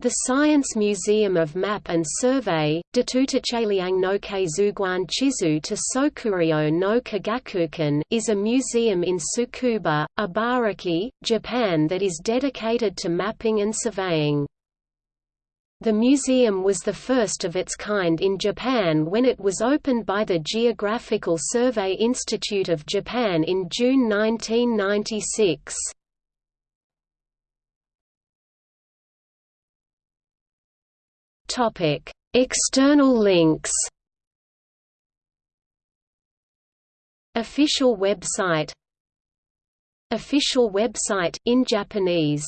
The Science Museum of Map and Survey, Datutacheliang no Keizuguan Chizu to Sokuryo no Kagakukan is a museum in Tsukuba, Ibaraki, Japan that is dedicated to mapping and surveying. The museum was the first of its kind in Japan when it was opened by the Geographical Survey Institute of Japan in June 1996. Topic: External links. Official website Official website in Japanese